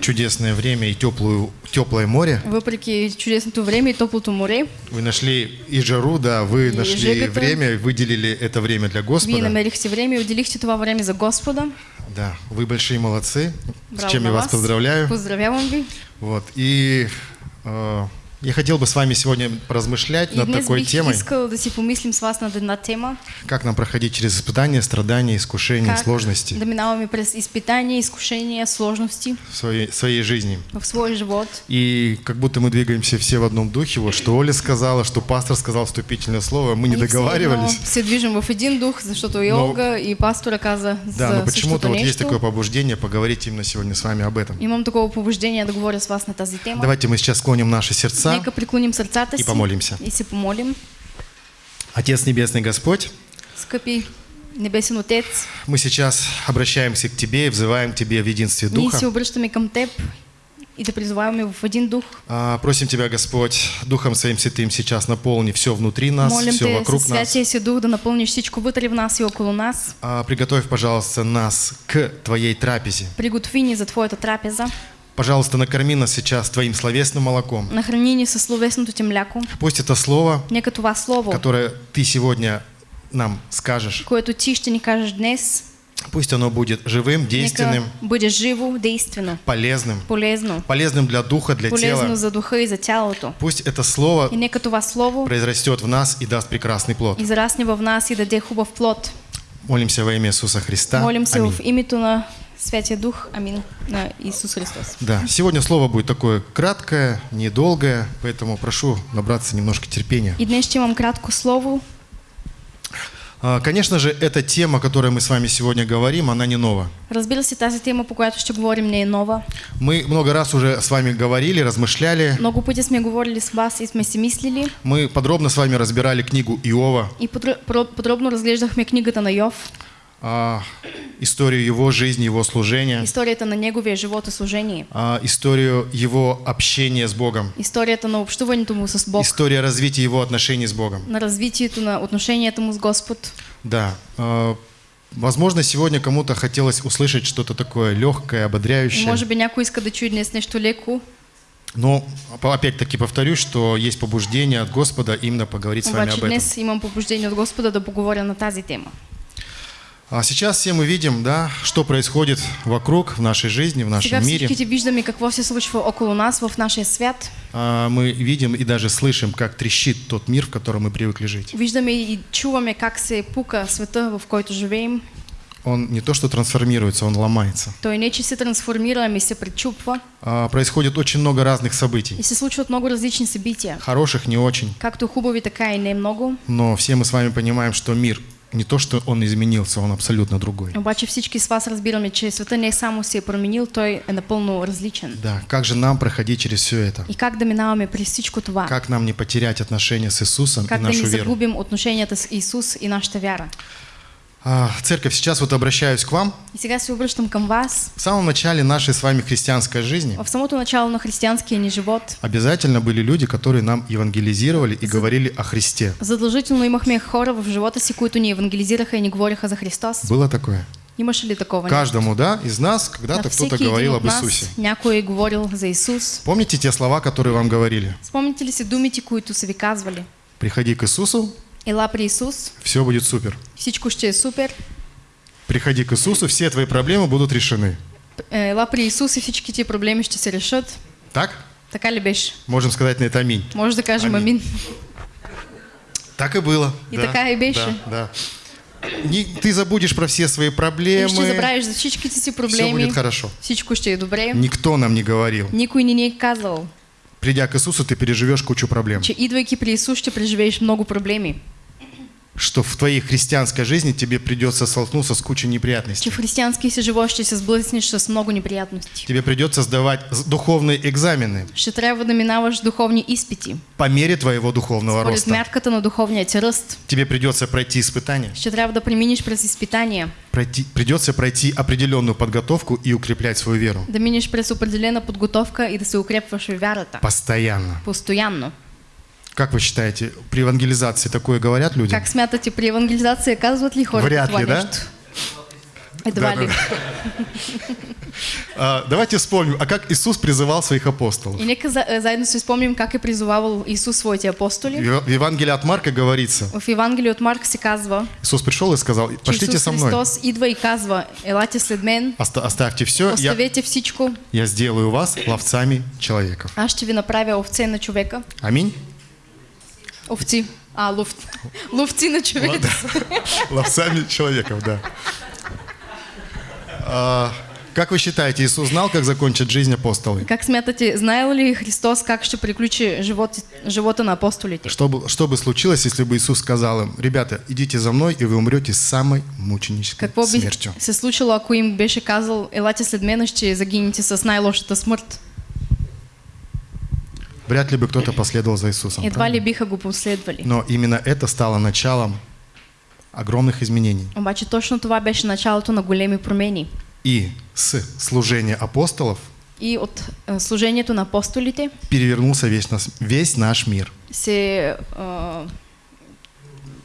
чудесное время и теплую, теплое море. Въпреки чудесното време и топлото море, Вы нашли и жару, да, вы И нашли жегата. время, выделили это время для Господа. намерихте време и отделихте това време за Господа. Да, вы большие молодцы, с Браво чем я на вас поздравляю. Поздравявам ви. Вот, и э, я хотел бы с вами сегодня поразмышлять И над такой темой, да си помислим с вас над една тема. как нам проходить через испытания, страдания, искушения, Как сложности да минаваме през изпитания, изкушения, сложности в своей, своей жизни. в свой живот. И как будто мы двигаемся все в одном духе. Вот что Оля сказала, что пастор сказал вступительное слово, мы не И все договаривались. едно Все движем в един дух, защото и Но- Олга, и пастора каза Да, но за почему-то вот есть такое побуждение поговорить именно сегодня с вами об этом. Имам такова побуждение да говоря с вас на тази тема. Давайте мы сейчас склоним наши сердца. Нека преклоним сърцата и помолимся. и се помолим. Отец Небесный Господь, Скъпи Небесен Отец, мы сейчас обращаемся к Тебе и взываем к Тебе в единстве ние Духа. се обръщаме към Теб и да призоваваме в един дух. А, Просим Тебя, Господь, Духом Своим Святым сейчас наполни все внутри нас, Молим все Те вокруг нас. святия си дух да напълниш всичко вътре в нас и около нас. А, Приготовь, пожалуйста, нас к Твоей трапезе. Приготви ни за Твоята трапеза. Пожалуйста, накорми нас сейчас Твоим словесным молоком. Нахрани ни със словесното Ти мляко. Пусть это слово, Нека това слово, которое Ты сегодня нам скажешь, което Ти ще ни кажеш днес, пусть оно будет живым, действенным, нека бъде живо, действено, полезным, полезно. полезным для духа, для Полезно тела. за духа и за тялото. Пусть это слово И нека това слово произрастет в нас и даст прекрасный плод. израсне в нас и даде хубав плод. Молимся во имя Иисуса Христа. Молим се Аминь. в името на Святия Дух. Амин. На Иисус Христос. Да, сегодня слово будет такое краткое, недолгое, поэтому прошу набраться немножко терпения. И днес ще имам кратко слово. А, Конечно же, эта тема, о которой мы с вами сегодня говорим, она не нова. Разбира се, тази тема, по която ще говорим, не е нова. Мы много раз уже с вами говорили, размышляли. Много пъти сме говорили с вас и сме си мислили. Мы подробно с вами разбирали книгу Иова, И подробно разглеждахме книгата на Йов, историю его жизни, его служения, историята на неговия живот и служение, а, историю его общения с Богом, историята на общуването му с Бог, история развития его отношений с Богом. на развитието на отношенията му с Господ. Да. а, Возможно, сегодня кому-то хотелось услышать что-то такое легкое, ободряющее. може би някой иска да чуе днес нещо леко, Но опять-таки повторюсь, что есть побуждение от Господа именно поговорить с вами обаче об этом. днес имам побуждение от Господа да поговоря на тази тема. А сейчас все мы видим, да, что происходит вокруг, в нашей жизни, в Сега нашем мире. всичките виждаме какво се случва около нас в нашия свят. А, Мы видим и даже слышим, как трещит тот мир, в котором мы привыкли жить. Виждаме и чуваме как се пука света, в който живеем. Он не то что трансформируется, он ломается. Той не че се трансформира, ами се пречупва А, Происходит очень много разных событий. и се случват много различни събития. Хороших, не очень. Както хубави, така и не много. Но все мы с вами понимаем, что мир не то, что он изменился, он абсолютно другой. Обаче всички с вас разбираме, че света не само се е променил, той е напълно различен. Да, как же нам проходить через все это? И как да минаваме през всичко това? Как нам не потерять отношения с Иисусом Как и да нашу не веру? загубим отношенията с Исус и нашата вяра? А, церковь, сейчас вот обращаюсь к вам. И сега се обръщам към вас. В самом начале нашей с вами христианской жизни В самото начало на християнския ни живот обязательно были люди, которые нам евангелизировали и говорили о Христе. задължително имахме хора в живота си, които ни евангелизираха и ни говориха за Христос. Было такое? Имаше ли такова? Каждому, да, из нас На когда-то кто-то говорил об Иисусе. някой говорил за Исус. Помните те слова, которые вам говорили? Спомните ли си думите, които са ви казвали? Приходи к Иисусу, Ела при Исус, все будет супер. всичко ще е супер. Приходи к Иисусу, все твои проблемы будут решены. Ела при Исус и всички ти проблеми ще се решат. Так? Така ли беше? Можем сказать на это аминь. Може да кажем Амин. амин. Так и было. И да, такая и беше. Да, да. Не- ты забудешь про все свои проблемы. забравиш за всичките си Все проблеми. будет хорошо. Всичко ще е добре. Никто нам не говорил. Никой не ни е казал, Придя к Иисусу, ты переживешь кучу проблем. че идвайки при Исус ще преживееш много проблеми. Что в твоей христианской жизни тебе придется столкнуться с кучей неприятностей. Че в ще се сблъснеш с много неприятности. Тебе придется сдавать духовные экзамены Ще трябва да минаваш изпити. по мере твоего духовного Според роста. мярката на духовния ти ръст. Тебе придется пройти испытания, Ще трябва да преминеш през изпитания. пройти, придется пройти определенную подготовку и укреплять свою веру. Да минеш през определена подготовка и да се укрепваш вярата. Постоянно. Постоянно. Как вы считаете, при евангелизации такое говорят людям? Как смятате, при евангелизация казват ли хората Вряд ли, да? Едва ли. А, давайте вспомним, а как Иисус призывал своих апостолов? И нека за- е, заедно си спомним как е призовавал Исус своите апостоли. В Евангелии от Марка говорится, В Евангелие от Марк се казва, Иисус пришел и сказал, пошлите со мной, Христос идва и казва, елате след мен, Оста- оставьте все, я, оставете всичко, я сделаю вас ловцами человеков. аз ще ви направя овце на човека. Аминь. Овци. А, лов... ловци на човека. Ловцами человеков, да. А, как вы считаете, Иисус знал, как закончит жизнь апостолы? Как смятате, знаел ли Христос как ще приключи живот, живота на апостолите? Что бы, что бы случилось, если бы Иисус сказал им, ребята, идите за мной, и вы умрете самой мученической Какво би смертью? се случило, ако им беше казал, елате след мен, ще загинете с най-лошата смърт? Вряд ли бы кто-то последовал за Иисусом. Едва ли биха го последвали. Но именно это стало началом огромных изменений. Обаче точно това беше началото на големи промени. И с служения апостолов И от служението на апостолите перевернулся весь, нас, весь наш мир. се е,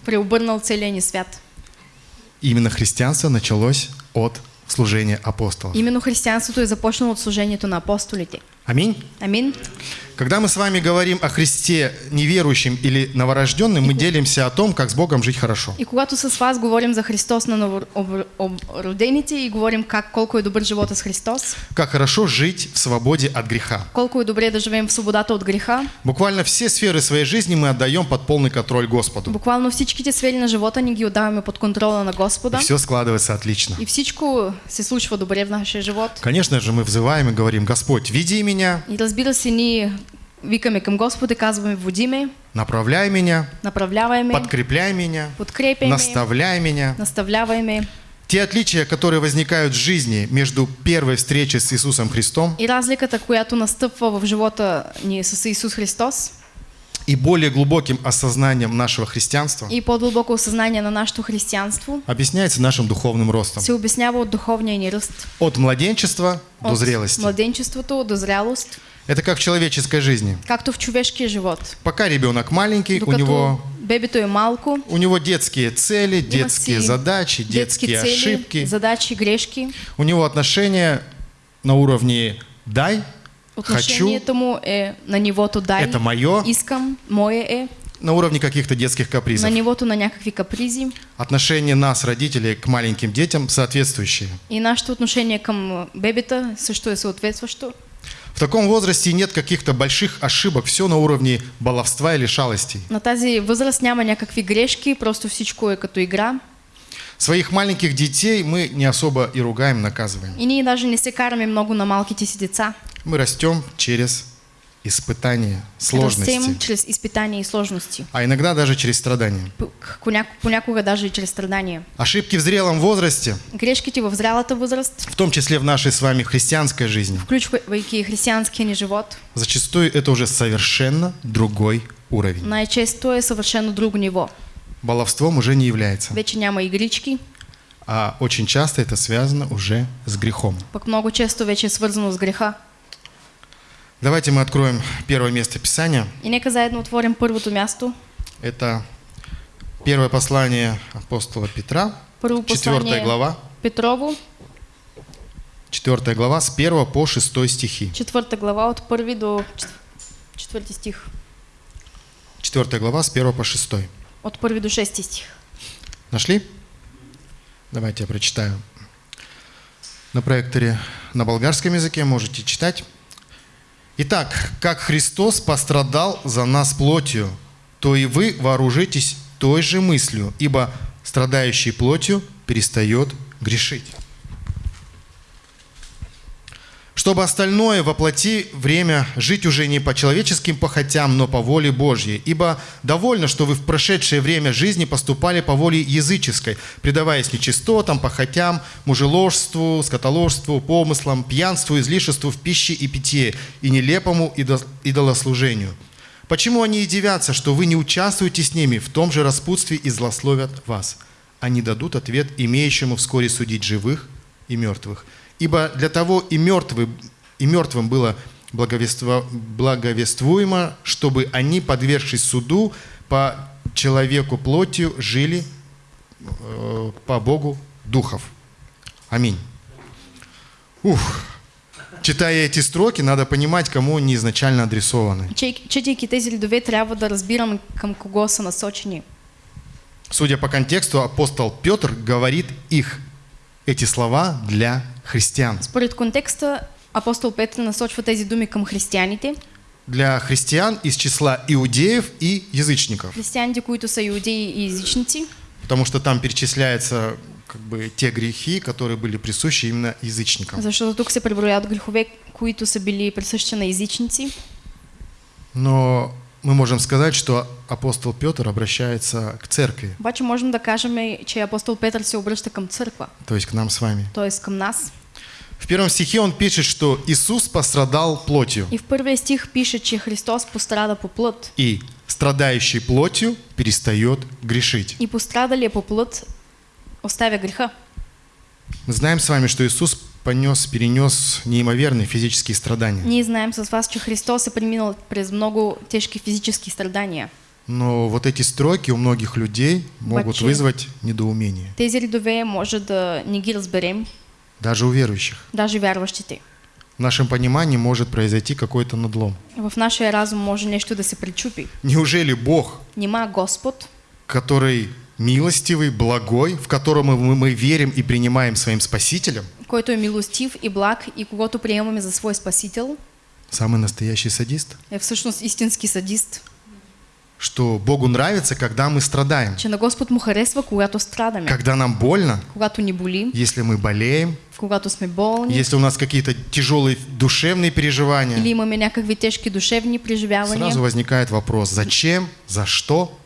преобърнал целия ни свят. Именно христианство началось от служения апостолов. Именно християнството е започнало от служението на апостолите. Аминь. Амин. Когда мы с вами говорим о Христе неверующим или новорожденным, мы делимся о том, как с Богом жить хорошо. И когато с вас говорим за Христос на новородените и говорим как, колко е добър живота с Христос, Как хорошо жить в свободе от греха. колко е добре да живеем в свободата от греха, Буквально все сферы своей жизни мы отдаем под полный контроль Господу. буквално всичките сфери на живота ни ги отдаваме под контрола на И Господа. все складывается отлично. И всичко се случва добре в нашия живот. Конечно же, мы взываем и говорим, Господь, веди меня, И разбира се, ние викаме към Господа, казваме, води ме, направляй меня, направлявай ме, подкрепляй меня, подкрепяй ме, наставляй меня. наставлявай ме. Те отличия, которые возникают в жизни между первой встречей с Иисусом Христом И разликата, която настъпва в живота ни с Исус Христос и более глубоким осознанием нашего христианства и по-дълбоко осъзнание на нашето християнство объясняется нашим духовным ростом. се обяснява от духовния ни ръст. От младенчества до От зрелости. младенчеството до зрялост, Это как в человеческой жизни. както в човешкия живот. Пока ребенок маленький, у Докато него, бебето е малко, у него детские цели, детские задачи, детски детские цели, ошибки. задачи, грешки. У него отношения на уровне «дай», «хочу», му е на нивото дай, Это моё. искам, мое е, на уровне каких-то детских на капризов. нивото на някакви капризи. Отношение нас, родителей, к маленьким детям соответствующие. И нашето отношение към бебета също е съответстващо. В таком возрасте нет каких-то больших ошибок, все на уровне баловства или шалостей. На тази възраст няма някакви грешки, просто всичко е като игра. Своих маленьких детей мы не особо и ругаем, наказываем. И ние даже не се караме много на малките си деца. Мы растем через испытания, сложности, Растем чрез изпитания и сложности. а иногда даже через страдания. Понякога даже и чрез страдания. Ошибки в зрелом возрасте, Грешките в зрялата възраст, в том числе в нашей с вами христианской жизни, включвайки и християнския ни живот, зачастую это уже совершенно другой уровень. най-често е съвършено друго ниво. Баловством уже не является, Вече няма игрички, а очень часто это связано уже с грехом. пък много често вече е свързано с греха. Давайте мы откроем первое место Писания. И нека заедно отворим първото място. Это первое послание апостола Петра, Първо четвертая глава, Петрово, четвертая глава с 1 по 6 стихи. четвърта глава от първи до чет- четвърти стих. Четвертая глава с 1 по 6. От първи до шести стих. Нашли? Давайте я прочитаю. На проекторе на болгарском языке можете читать. Итак, как Христос пострадал за нас плотью, то и вы вооружитесь той же мыслью, ибо страдающий плотью перестает грешить. Чтобы остальное воплоти время жить уже не по человеческим похотям, но по воле Божьей. Ибо довольно, что вы в прошедшее время жизни поступали по воле языческой, предаваясь нечистотам, похотям, мужеложству, скотоложству, помыслам, пьянству, излишеству в пище и питье и нелепому идол- идолослужению. Почему они и дивятся, что вы не участвуете с ними в том же распутстве и злословят вас? Они дадут ответ имеющему вскоре судить живых и мертвых. Ибо для того и, мертвы, и мертвым было благовество- благовествуемо, чтобы они, подвергшись суду, по человеку плотью жили э, по Богу духов. Аминь. Ух. Читая эти строки, надо понимать, кому они изначально адресованы. Четейки тези редове, трябва да разбираме към кого са насочени. Судя по контексту, апостол Петр говорит их, эти слова, для христиан. Според контекста, апостол Петър насочва тези думи към християните, Для христиан из числа иудеев и язычников. християните, които са иудеи и езичници, Потому что там перечисляются как бы те грехи, которые были присущи именно язычникам. защото тук се преброят грехове, които са били присъщи на езичници. Но мы можем сказать, что апостол Петр обращается к церкви, Обаче можем да кажем, че апостол Петър се обръща към църква, то есть к нам с вами. т.е. към нас. В первом стихе он пишет, что Иисус пострадал плотью, И в първия стих пише, че Христос пострада по плът. и страдающий плотью перестает грешить. И пострадалия по плът оставя греха. Мы знаем с вами, что Иисус понес, перенес неимоверные физические страдания. Ние знаем с вас, че Христос е преминал през много тежки физически страдания. Но вот эти строки у многих людей могут Вообще. вызвать недоумение, Тези редове може да не ги разберем, даже у верующих. даже вярващите. В нашем понимании может произойти какой-то надлом. В нашия разум може нещо да се пречупи. Неужели Бог, Нима Господ, который милостивый, благой, в которого мы, мы верим и принимаем своим Спасителем, който е милостив и благ и когато приемаме за свой спасител, самый настоящий садист? е всъщност истински садист. Что Богу нравится, когда мы страдаем, Че на Господ му харесва, когато страдаме, когда нам больно, когато ни боли, если мы болеем, когато сме болни, если у нас какие-то тяжелые душевные переживания. или имаме някакви тежки душевни преживявания. Сразу возникает вопрос, зачем, за что,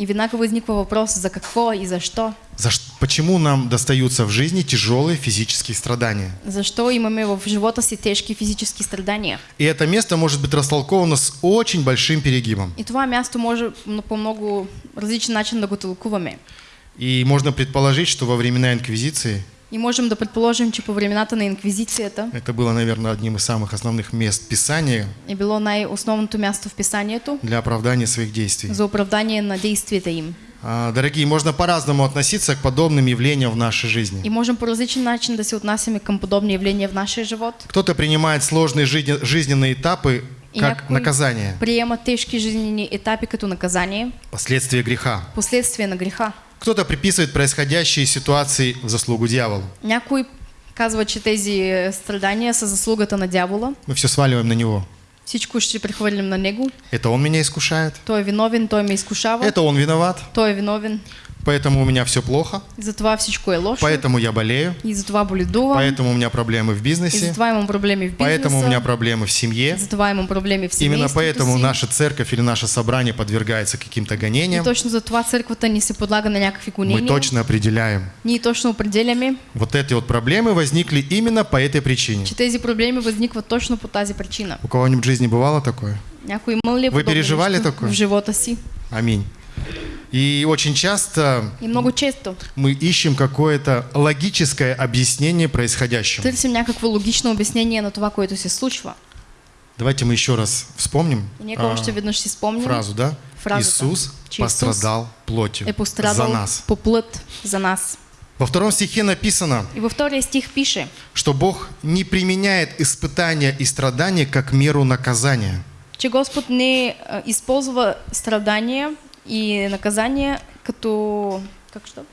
И веднага възниква въпрос за какво и защо. за ш- почему нам достаются в жизни тяжелые физические страдания. Защо имаме в живота си тежки физически страдания. И это место может быть растолковано с очень большим перегибом. И това място може м- по много различен начин да го тълкуваме. И можно предположить, что во времена Инквизиции И можем да предположим, че по времената на инквизицията это было, наверное, одним из самых основных мест Писания е било най-основното място в писанието для оправдания своих действий. за оправдание на действията им. А, Дорогие, можно по-разному относиться к подобным явлениям в нашей жизни. И можем по различен начин да се отнасяме към подобни явления в нашия живот. Кто-то принимает сложные жизненные этапы И как наказание, Приема тежки жизнени етапи като наказание, последствия греха. последствия на греха. Кто-то приписывает происходящие ситуации в заслугу дьяволу. Някой казва, че тези страдания са заслугата на дявола. Мы все сваливаем на него. Всичко ще прехвърлим на него. Это он меня искушает, Той е виновен, той ме изкушава. это он виноват, Той е виновен. Поэтому у меня все плохо, Затова всичко е лошо. поэтому я болею, И затова боледувам. поэтому у меня проблемы в И бизнесе, затова имам проблеми в бизнеса. поэтому у меня проблемы в семье. Затова имам проблеми в Именно семейството поэтому си. наша церковь или наше собрание подвергается каким-то И гонениям. точно за това църквата ни се подлага на някакви Мы гонения. точно определяем. Ние точно определяме, Вот эти вот проблемы возникли именно по этой причине. че тези проблеми възникват точно по тази причина. У кого-нибудь в жизни бывало такое? Някой имал ли Вы переживали такое? в живота си? Аминь. И очень часто И много често мы ищем какое-то логическое объяснение происходящему. търсим някакво логично обяснение на това, което се случва. Давайте мы еще раз вспомним а, още веднъж си спомним, фразу, да? Фразата, Иисус пострадал плотью е за нас. по плът за нас. Во втором стихе написано, И във втория стих пише, что Бог не применяет испытания и страдания как меру наказания. че Господ не а, използва страдания и наказания като, как что?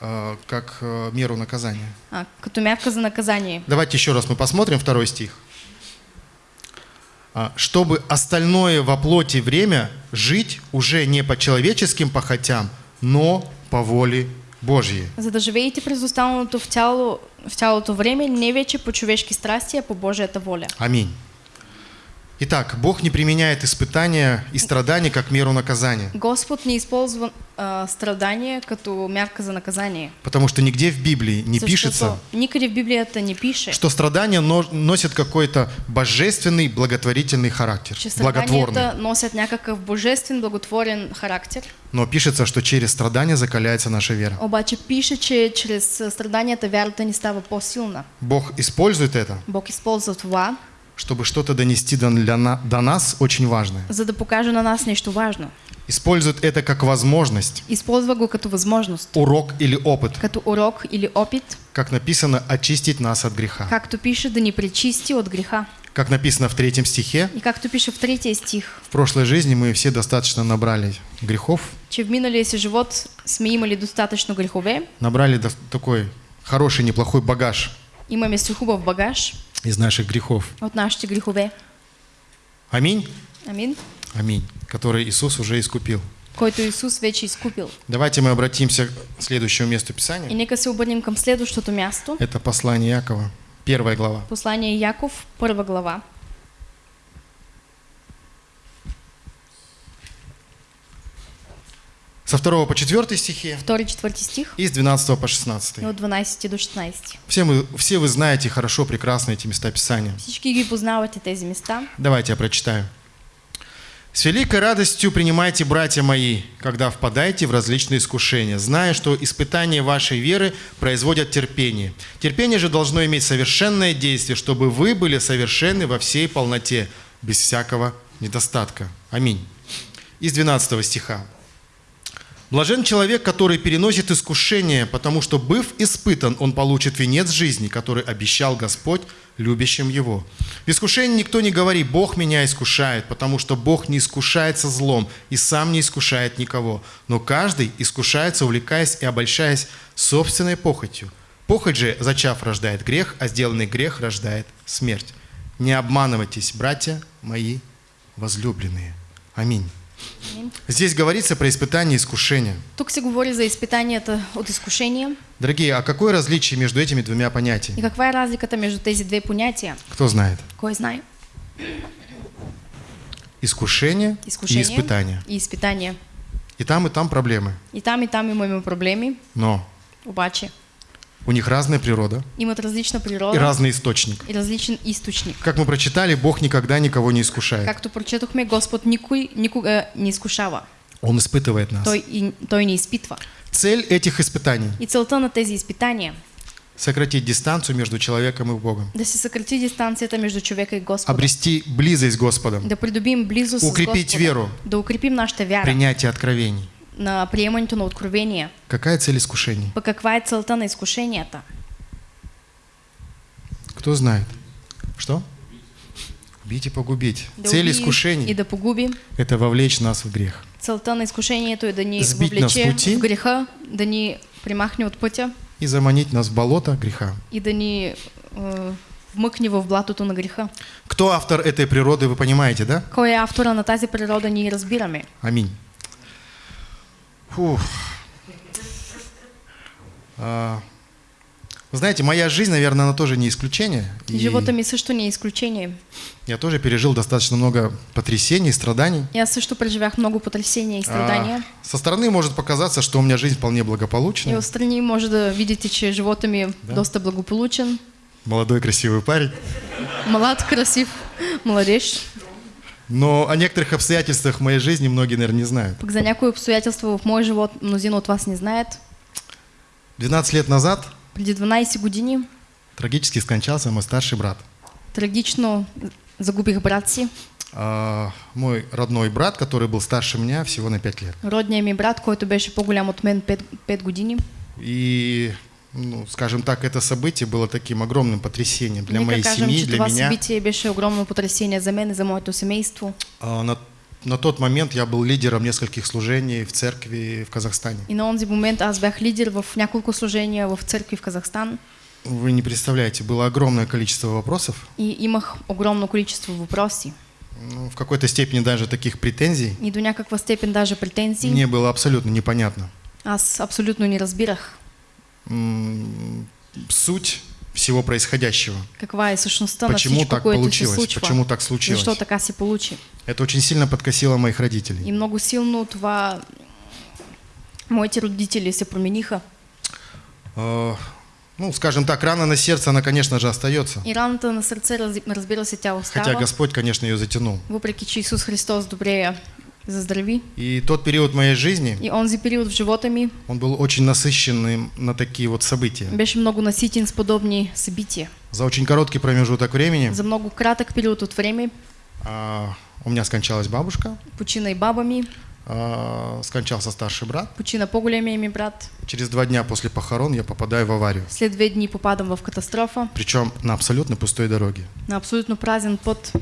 а, как э, меру наказания. А, като мярка за наказание. Давайте еще раз мы посмотрим второй стих. А, Чтобы остальное во плоти время жить уже не по человеческим похотям, но по воле Божьей. За да живеете през останалото в, тяло, в цялото време, не вече по човешки страсти, а по Божията воля. Аминь. Итак, Бог не применяет испытания и страдания как меру наказания, Господ не използва а, страдания като мярка за наказание. потому что нигде в Библии не Защото пишется, Никъде в Библията не пише, что страдания но- носят какой-то божественный, благотворительный характер, че благотворный. носят някакъв божествен, благотворен характер. Но пишется, что через страдания закаляется наша вера. Обаче пише, че чрез страданията вярата ни става по-силна. Бог использует это, Бог използва това, чтобы что-то донести до, для до нас очень важное. за да покаже на нас нещо важно. Использует это как возможность, Използва го като възможност, урок или опыт, като урок или опит, как написано, очистить нас от греха. както пише да ни пречисти от греха. Как написано в третьем стихе, И както пише в третия стих, в прошлой жизни мы все достаточно набрали грехов, че в миналия си живот сме имали достатъчно грехове, набрали до- такой хороший, неплохой багаж. Имаме си хубав багаж из наших грехов. от нашите грехове. Аминь? Амин. Аминь. Который Иисус уже искупил. Който Исус вече изкупил. Давайте мы обратимся к следующему месту И Писания. нека се обърнем към следващото място. Это послание Якова, первая глава. Послание Яков, първа глава. Со 2 по 4 стихи Втори, четвърти стих. и с 12 по 16. И от 12 до 16. Все, мы, все вы знаете хорошо, прекрасно эти места Писания. Всички ги познавате тези места. Давайте я прочитаю. «С великой радостью принимайте, братья мои, когда впадаете в различные искушения, зная, что испытания вашей веры производят терпение. Терпение же должно иметь совершенное действие, чтобы вы были совершенны во всей полноте, без всякого недостатка». Аминь. Из 12 стиха. Блажен человек, который переносит искушение, потому что, быв испытан, он получит венец жизни, который обещал Господь любящим его. В искушении никто не говорит, Бог меня искушает, потому что Бог не искушается злом и сам не искушает никого. Но каждый искушается, увлекаясь и обольщаясь собственной похотью. Похоть же, зачав, рождает грех, а сделанный грех рождает смерть. Не обманывайтесь, братья мои возлюбленные. Аминь. Здесь говорится про испытание и искушение. Тук се говори за изпитанията от изкушения. Дорогие, а какое различие между этими двумя И понятиями? каква е разликата между тези две понятия? Кто знает? Кой знае? Искушение, Изкушение и испытание. и изпитания. И там, и там проблемы. И там, и там имаме проблеми, Но обаче у них разная природа имат различна и природа разный источник. и различен източник. Как мы прочитали, Бог никогда никого не искушает. Както прочетохме, Господ никой никога не изкушава. Он испытывает нас. Той, и, той не изпитва. Цель этих испытаний И целта на тези изпитания – сократить дистанцию между человеком и Богом. да се съкрати дистанцията между човека и Господа. Обрести близость с Господом. Да придобием близост Укрепить с Господа. веру. Да укрепим нашата вяра Принятие откровений. На приемането на откровения. Какая цель искушений? Па каква е целта на изкушенията? Кто знает? Что? Убить и погубить. Да Цель искушений И да погуби. – это вовлечь нас в грех. Целта на изкушението е да ни Сбить нас с въвлече пути. в греха, да ни примахне от пътя и заманить нас в болото греха. и да ни е, вмъкне в блатото на греха. Кто автор этой природы, вы понимаете, да? Кой е автора на тази природа, ние разбираме. Аминь. Фух. А, вы знаете, моя жизнь, наверное, она тоже не исключение. И... И Живота ми също не е изключение. я тоже пережил достаточно много потрясений, страданий. И аз също преживях много потрясения и страдания. А, со стороны может показаться, что у меня жизнь вполне И благополучная. отстрани може да видите, че живота ми е доста благополучен. Молодой красивый парень. Млад, красив, младеж. Но о некоторых обстоятельствах в моей жизни многие, наверное, не знают. За някои обстоятелства в мой живот мнозина от вас не знаят. 12 лет назад Преди 12 години трагически скончался мой старший брат. трагично загубих брат си. А, мой родной брат, который был старше меня всего на 5 лет. Родният ми брат, който беше по-голям от мен 5, 5 години. И, ну, скажем так, это событие было таким огромным потрясением для Нека моей кажем, семьи, для меня. събитие беше огромно потрясение за мен и за моето семейство. А, на, на тот момент я был лидером нескольких служений в церкви в Казахстане. И на онзи момент аз бях лидер в няколко служения в църкви в Казахстан. Вы не представляете, было огромное количество вопросов, И имах огромно количество въпроси. ну, в какой-то степени даже таких претензий. И до някаква степен даже претензии. Мне было абсолютно непонятно Аз абсолютно не разбирах суть всего происходящего. същността на Почему так получилось? Почему так случилось? Защо така се получи? Это очень сильно подкосило моих родителей. И много силно това моите родители се промениха. А, ну, скажем так, рана на сердце, она, конечно же, остается. И раната на сърце, раз- разбира се, тя остава. Хотя Господь, конечно, ее затянул. Въпреки, че Исус Христос добре я заздрави. И тот период моей жизни, И онзи период в живота ми он был очень насыщенным на такие вот события. беше много наситен с подобни събития. За очень короткий промежуток времени За много кратък период от време а, у меня скончалась бабушка, почина и баба ми, а, скончался старший брат. почина по-големия ми брат. Через два дня после похорон я попадаю в аварию. След две дни попадам в катастрофа Причем на абсолютно пустой дороге. на абсолютно празен път.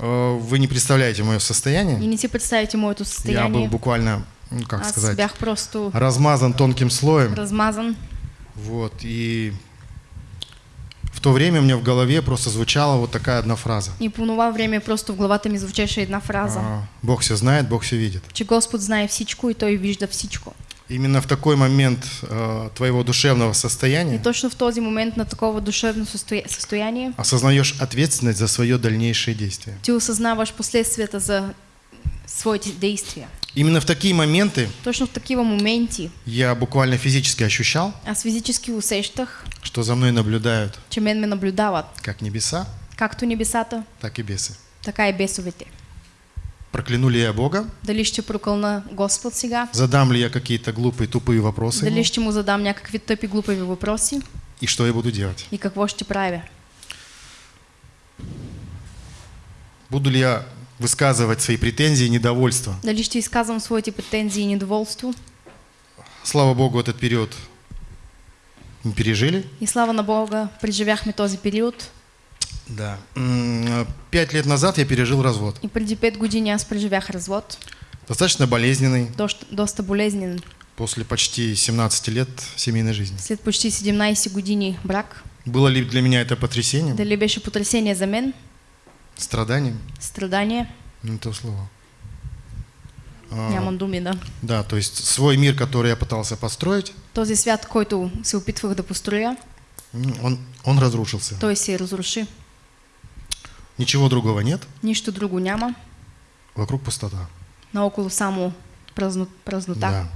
А, Вы не представляете мое И состояние. не си представите моето Я был буквально, ну, как Аз сказать, просто размазан тонким слоем. размазан. Вот, и в то время у меня в голове просто звучала вот такая одна фраза. И това време просто в главата ми звучеше една фраза, А, Бог все знает, Бог все видит. че Господ знае всичко и Той вижда всичко. Именно в такой момент э, твоего душевного И состояния точно в този момент на такова душевно състоя- състояние осознаешь ответственность за свое дальнейшее действие. ти осъзнаваш последствията за своите действия. Именно в такие моменты Точно в такива моменти я буквально физически ощущал, аз физически усещах, что за мной наблюдают че мен ме наблюдават как небеса, както небесата, так и бесы. така и бесовете. Прокляну ли я Бога? Дали ще прокълна Господ сега? Задам ли я какие-то глупые, тупые вопросы? Дали ще му задам някакви тъпи глупави въпроси? И что я буду делать? И какво ще правя? Буду ли я высказывать свои претензии и недовольства? Дали ще изказвам своите претензии и недоволство? Слава Богу, этот период мы пережили. И слава на Бога, преживяхме този период. Да. Пять лет назад я пережил развод. И преди 5 години аз преживях развод. Достаточно болезненный, Доста, доста болезнен. после почти 17 лет семейной жизни. След почти 17 години брак. Было ли для меня это потрясением, Дали беше потресение за мен? страданием? Страдание? Не то слово. А, Нямам думи, да. Да, то есть свой мир, который я пытался построить, Този свят, който се опитвах да построя, он, он разрушился. той се разруши. Ничего другого нет, Нищо друго няма. вокруг пустота. Наоколо само празно, празнота. Да.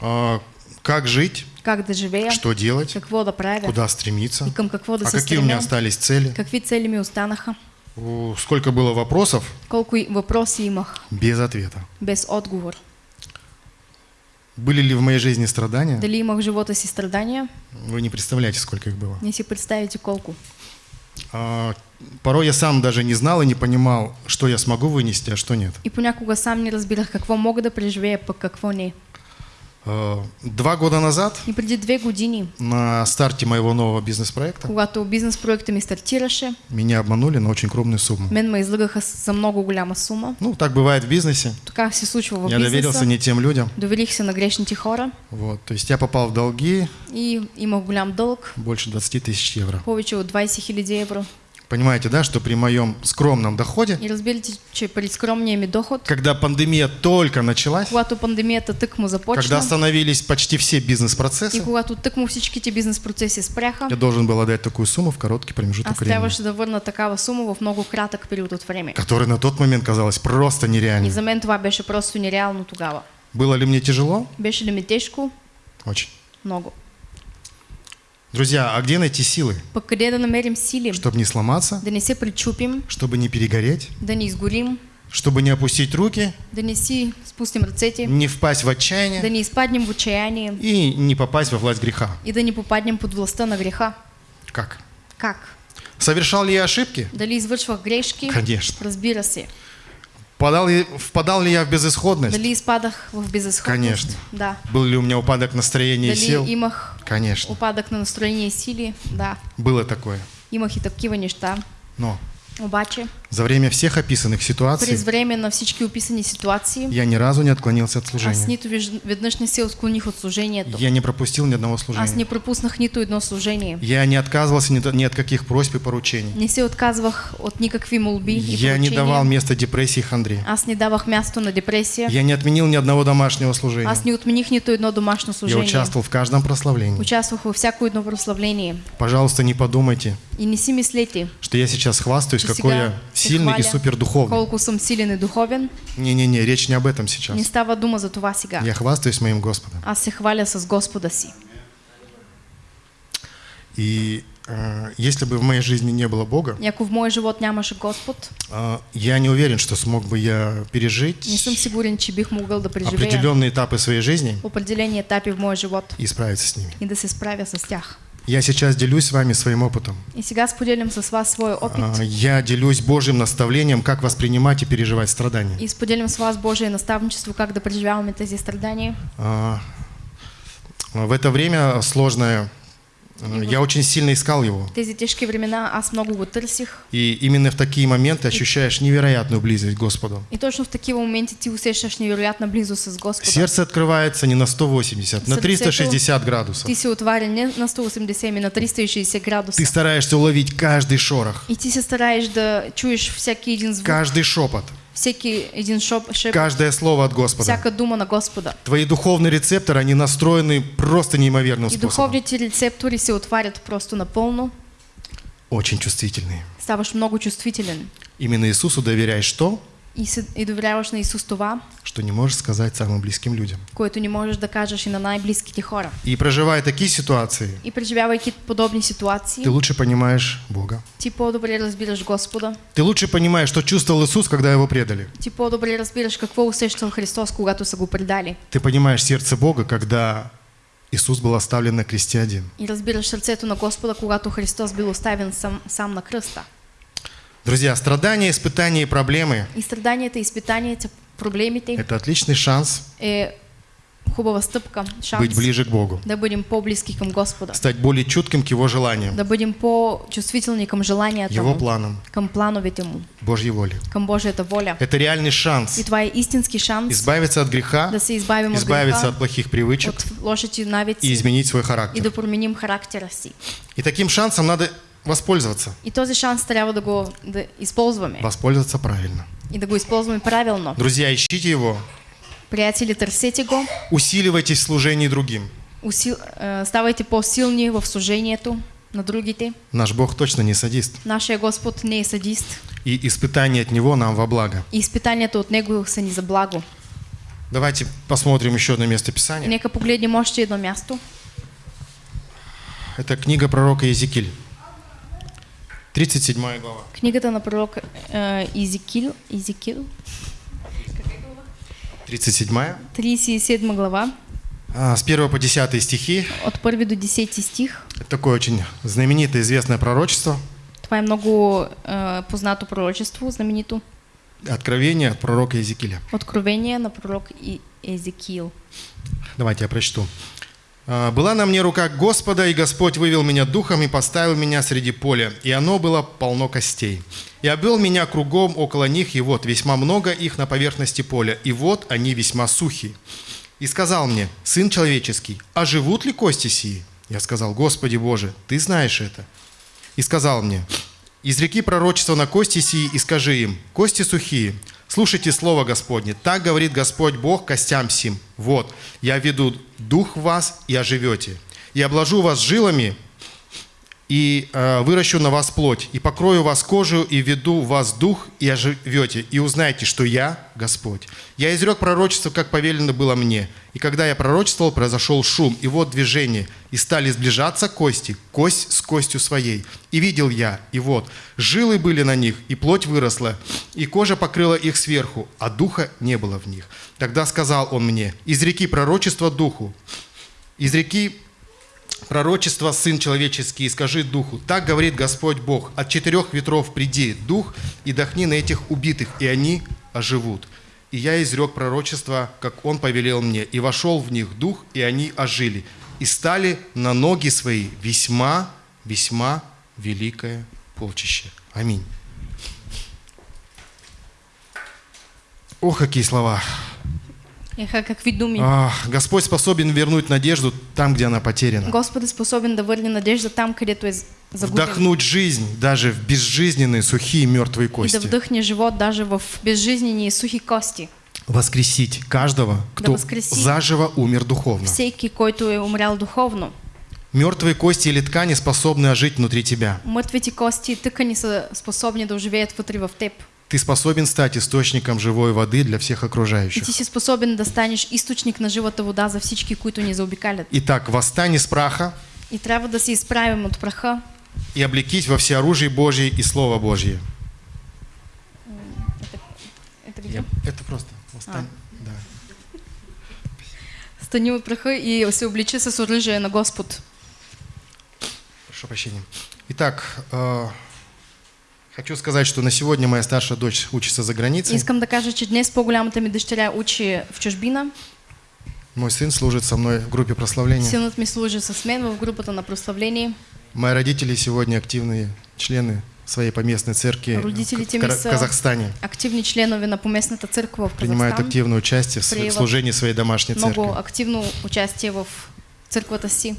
А, как жить, Как да живея? что делать, Какво да правя? куда стремиться, И към какво да а какие у меня остались цели, Какви цели ми останаха? О, сколько было вопросов Колко и въпроси имах без ответа. без отговор? Были ли в моей жизни страдания? Дали имах в живота си страдания? Вы не представляете, сколько их было. Не си представите колко. А, порой я сам даже не знал и не понимал, что я смогу вынести, а что нет. И понякога сам не разбирах какво мога да преживея, пък какво не. А, Два года назад, И преди две години, на старте моего нового бизнес-проекта, когато бизнес проекта ми стартираше, меня обманули на очень крупную сумму. мен ме излъгаха с- за много голяма сума. Ну, так бывает в бизнесе. Така се случва в Я доверился не тем людям. Доверих се на грешните хора Вот. То есть я попал в долги и имах голям дълг, больше 20 тысяч евро. повече от 20 000 евро. Понимаете, да, что при моем скромном доходе, И доход, когда пандемия только началась, пандемията тък му когда започна остановились почти все и бизнес-процессы, бизнес спряха, я должен был отдать такую сумму в короткий промежуток времени, да върна такава сума в много кратък период от време. которая на тот момент казалась просто И нереальной. за мен това беше просто нереално тогава. Было ли мне тяжело? Беше ли ми тежко? Очень. Много. Друзья, а где найти силы, Пък къде да намерим сили? чтобы не сломаться, Да не се причупим, чтобы не перегореть, да не изгорим, чтобы не опустить руки, да не си спустим ръцете, не впасть в да отчаяние не изпаднем в отчаяние и не попасть во власть греха? и да не попаднем под властта на греха. Как? Как? Совершал ли я ошибки? Дали извършвах грешки? Конечно. Разбира се. Подал впадал ли я в безысходность? Дали изпадах в безысходност? Конечно. Да. Был ли у меня упадок настроения и Дали сил? имах Конечно. упадък на настроение и сили? Да. Было такое. Имах и такива неща. Но Обаче, за время всех описанных през ситуаций време на всички описани ситуации, я ни разу не отклонился от аз служения. нито виж- веднъж не се отклоних от служението. Я не пропустил ни одного Аз служения. не пропуснах нито едно служение. Я не отказывался ни, от- каких просьб и поручений. Не се отказвах от никакви молби и Я не поручения. давал места депрессии и хандре. Аз не давах място на депресия. Я не отменил ни одного домашнего служения. Аз не отмених нито едно домашно Я служение. участвовал в каждом прославлении. Участвах във всяко едно прославление. Пожалуйста, не подумайте, И не си мислете, что я сейчас хвастаюсь, какой я сильный и супер духовный. колко съм силен и духовен. Не-не-не, речь не об этом сейчас. Не става дума за това сега. Я хвастаюсь моим Господом. Аз се хваля с Господа си. И э, если бы в моей жизни не было Бога, ако в мой живот нямаше Господ, э, я не уверен, что смог бы я пережить не съм сигурен, че бих могъл да определенные этапы своей жизни определени етапи в моя живот и справиться с ними. и да се справя с тях. Я сейчас делюсь с вами своим опытом. И сега споделям с вас опит А, Я делюсь Божьим наставлением, как воспринимать и переживать страдания. и споделям с вас Божие наставничество, как да преживяваме тези страдания. А, В это время сложное я очень сильно искал его. Тежки времена И именно в такие моменты ощущаешь невероятную близость к Господу. и точно в такива моменти ти усещаш невероятна близост с Господа. Сердце открывается не на 180, на Сърцето 360 градусов. Ти се отваря не на 180, ми на 360 градуса. Ты стараешься уловить каждый шорох, И ти се стараеш да чуеш всеки един звук, каждый шепот, всеки един шоп, шеп, каждое слово от Господа. всяка дума на Господа. Твои духовные рецепторы, они настроены просто неимоверным И способом. духовните рецептори се отварят просто напълно. Очень чувствительные. Ставаш много чувствителен. Именно Иисусу доверяешь то, И, се, и доверяваш на Исус това, что не можешь сказать самым близким людям. което не можеш да кажеш и на най-близките хора. И проживая такие ситуации, И преживявайки подобни ситуации, ты лучше понимаешь Бога. ти по-добре разбираш Господа, Ты лучше понимаешь, что чувствовал Иисус, когда его предали. ти по-добре разбираш какво усещал Христос, когато са го предали. Ты понимаешь сердце Бога, когда Иисус был оставлен на кресте один. И разбираш сърцето на Господа, когато Христос бил оставен сам, сам на кръста. Друзья, страдания, испытания и проблемы И страданията, изпитанията, проблемите – это отличный шанс е хубава стъпка, шанс быть ближе к Богу, да бъдем по-близки към Господа, стать более чутким к Его желаниям, да бъдем по-чувствителни към желанията Его му, планам, към плановете му, Божьей воле. към Божията воля. Это реальный шанс И това е истински шанс избавиться от греха, да се избавим от избавиться греха, от плохих привычек от лошите навици и изменить свой и характер. да променим характера си. И таким шансом надо воспользоваться. И този шанс трябва да го да използваме Воспользоваться правильно. и да го използваме правилно. Друзья, ищите его, Приятели, търсете го, усиливайтесь в служении другим. усил, е, ставайте по-силни в служението на другите. Наш Бог точно не садист. Нашия Господ не е садист И испытания от Него нам во благо. и изпитанията от Него са ни за благо. Давайте посмотрим еще одно место Писания. нека погледнем още едно място. Это книга пророка Езекиль. 37 глава. Книгата на пророк е, Изикил, Изикил, 37. 37 глава, А, С 1 по 10 стихи. от 1 до 10 стих. Это такое очень знаменитое, известное пророчество. Това е много е, познато пророчество, знаменито. Откровение от пророка Езекииля. Откровение на пророк И- Езекиил. Давайте я прочту. «А, «Была на мне рука Господа, и Господь вывел меня духом и поставил меня среди поля, и оно было полно костей. И обвел меня кругом около них, и вот весьма много их на поверхности поля, и вот они весьма сухие. И сказал мне, Сын человеческий, а живут ли кости сии? Я сказал, Господи Боже, Ты знаешь это. И сказал мне, изреки пророчество на кости сии и скажи им, кости сухие, слушайте слово Господне. Так говорит Господь Бог костям сим. Вот, я веду дух в вас и оживете. И обложу вас жилами, и э, выращу на вас плоть, и покрою вас кожу, и веду вас дух, и оживете, и узнаете, что я Господь. Я изрек пророчество, как повелено было мне. И когда я пророчествовал, произошел шум, и вот движение, и стали сближаться кости, кость с костью своей. И видел я, и вот, жилы были на них, и плоть выросла, и кожа покрыла их сверху, а духа не было в них. Тогда сказал он мне, изреки пророчество духу, изреки пророчество Сын Человеческий, скажи Духу, так говорит Господь Бог, от четырех ветров приди, Дух, и дохни на этих убитых, и они оживут. И я изрек пророчество, как Он повелел мне, и вошел в них Дух, и они ожили, и стали на ноги свои весьма, весьма великое полчище. Аминь. Ох, какие слова. Господь способен вернуть надежду там, где она потеряна. Господ е способен да върне надежда там, където е загубен. Вдохнуть жизнь даже в безжизненные, сухие, мертвые И да кости. вдъхне живот даже в безжизнени и сухи кости. Воскресить каждого, кто воскреси. заживо умер духовно. Всеки, който е умрял духовно. Мертвые кости или ткани способны ожить внутри тебя. Мъртвите кости и способни да оживеят вътре в теб. Ты способен стать источником живой воды для всех И окружающих. ти си способен да станеш източник на живата вода за всички, които ни заобикалят. Итак, восстань из праха, И трябва да се изправим от праха, и облекись во всеоружие Божье и Слово Божье. Это где? Я- Это просто. Встань. Да. Стани от праха и се обличи с оръжие на Господ. Прошу прощения. Итак, э, хочу сказать, что на сегодня моя старшая дочь учится за границей. Искам да кажа, че днес по-голямата ми дъщеря учи в чужбина. Мой сын служит со мной в группе прославления. Синът ми служи с мен в групата на прославление. Мои родители сегодня активные члены своей поместной церкви в Родителите са Казахстане. активни членове на поместната църква в Принимают Казахстан. активное участие в в служении своей домашней Много церкви. активно участие в църквата си.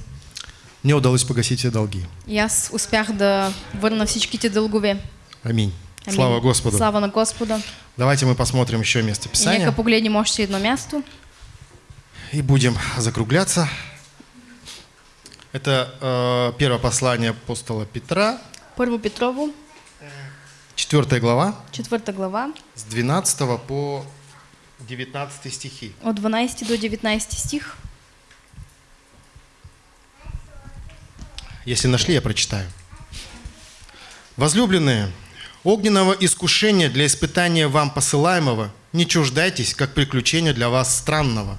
Мне удалось погасить все долги. Аз успях да върна всичките дългове. Аминь. Амин. Слава Господу. Слава на Господа. Давайте мы посмотрим еще место Писания нека погледнем още едно място. и будем закругляться. Это э, первое послание апостола Петра, Първо Петрово, 4 глава, четвърта глава, с 12 по 19 стихи. от 12 до 19 стих. Если нашли, я прочитаю. Возлюбленные, огненного искушения для испытания вам посылаемого не чуждайтесь, как приключения для вас странного.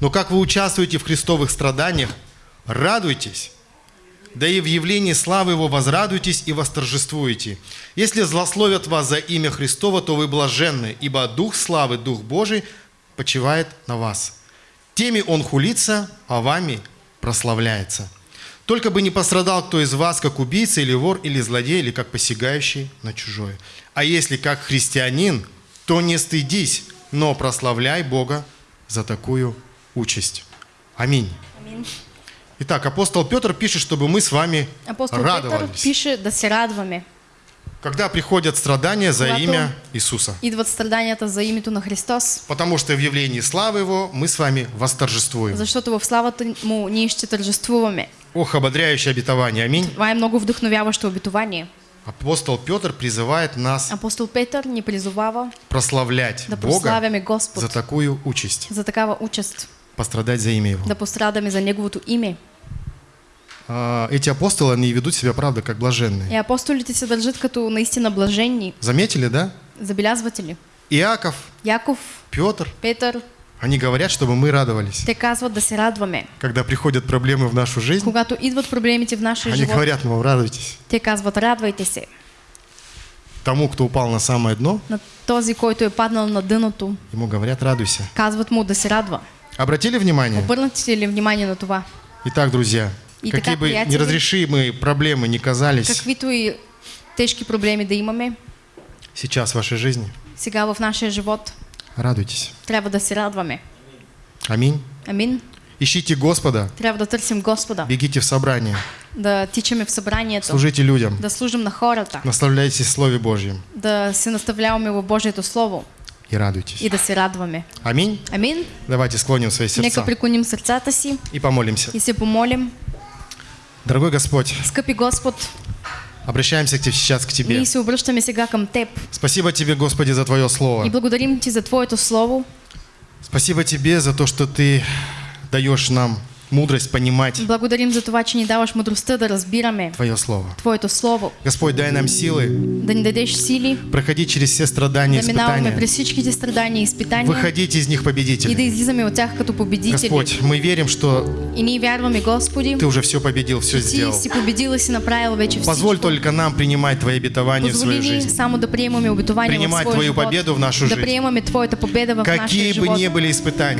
Но как вы участвуете в христовых страданиях, радуйтесь, да и в явлении славы Его возрадуйтесь и восторжествуете. Если злословят вас за имя Христово, то вы блаженны, ибо Дух славы, Дух Божий почивает на вас. Теми Он хулится, а вами прославляется. Только бы не пострадал кто из вас, как убийца или вор, или злодей, или как посягающий на чужое. А если как христианин, то не стыдись, но прославляй Бога за такую участь. Аминь. Амин. Итак, апостол Петр пишет, чтобы мы с вами Апостол радовались, пише да се радваме. когда приходят страдания за Когато- имя Иисуса. Идват страданията за името на Христос, Потому что в явлении славы Его мы с вами восторжествуем. защото в славата му ние ще тържествуваме. Ох, ободряющее обетование. Аминь. Това е много вдъхновяващо обетование. Апостол Петр призывает нас Апостол Петър ни призовава прославлять да Бога Господ за такую участь. за такава участ, Пострадать за имя Его. да пострадаме за Неговото име. А, Эти апостолы, они ведут себя, правда, как И блаженные. апостолите се държат като наистина блаженни. Заметили, да? Забелязвате ли? Иаков, Яков, Петр, Петър, они говорят, чтобы мы радовались. те казват да се радваме. Когда приходят проблемы в нашу жизнь, Когато идват проблемите в нашия они живот, говорят, мол, радуйтесь. те казват радвайте се. Тому, кто упал на самое дно, На този, който е паднал на дъното, ему говорят, радуйся. казват му да се радва. Обратили внимание? Обърнате ли внимание на това? Итак, друзья, И какие бы приятели, неразрешимые проблемы ни казались Каквито и тежки проблеми да имаме, сейчас в вашей жизни, сега в нашия живот радуйтесь. трябва да се радваме. Аминь. Амин. Ищите Господа, Трябва да търсим Господа, бегите в собрание, да тичаме в събранието, служите людям, да служим на хората, наставляйтесь в Слове Божьем да се наставляваме в Божието Слово и радуйтесь. и да се радваме. Аминь. Амин. Давайте склоним свои Нека сердца преклоним сърцата си и помолимся. и се помолим. Дорогой Господь, Скъпи Господ, обращаемся к Тебе сейчас к Тебе. ние се обръщаме сега към Теб Спасибо Тебе, Господи, за Твое и Слово. благодарим Ти за Твоето Слово. Спасибо Тебе за то, что Ты даешь нам мудрость понимать Благодарим за това, че ни даваш мъдростта да разбираме Твое Слово. Твоето Слово, Господь, дай нам силы да ни дадеш сили проходить через все страдания, да испытания, през всичките страдания и изпитания выходить из них и да излизаме от тях като победители. Господь, мы верим, что И ние вярваме, Господи, Ты уже все победил, все Ти сделал. си победил и си направил вече всичко. Позволь только нам принимать Твои обетования в свою жизнь. само да приемаме обетования Принимать Твою живот, победу в нашу да жизнь. приемаме Твоята победа в Какие бы живот. ни были испытания,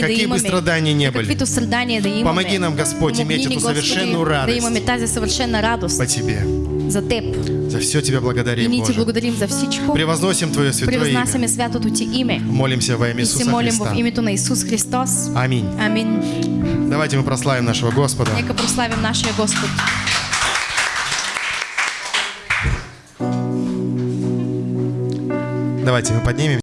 Какие да бы страдания не были. каквито страдания да имаме, Помоги нам, Господь, иметь эту совершенную да радость имаме тази съвършена радост по Тебе. за Теб. За все Тебя И благодарим, Ти Боже. благодарим за всичко. Превозносим Твое святое Превъзнасяме имя. святото Ти име. Молимся во имя И се Иисуса молим Христа. в името на Исус Христос. Аминь. Амин. Давайте мы прославим нашего Господа. Нека прославим нашия Господ. Давайте мы поднимем.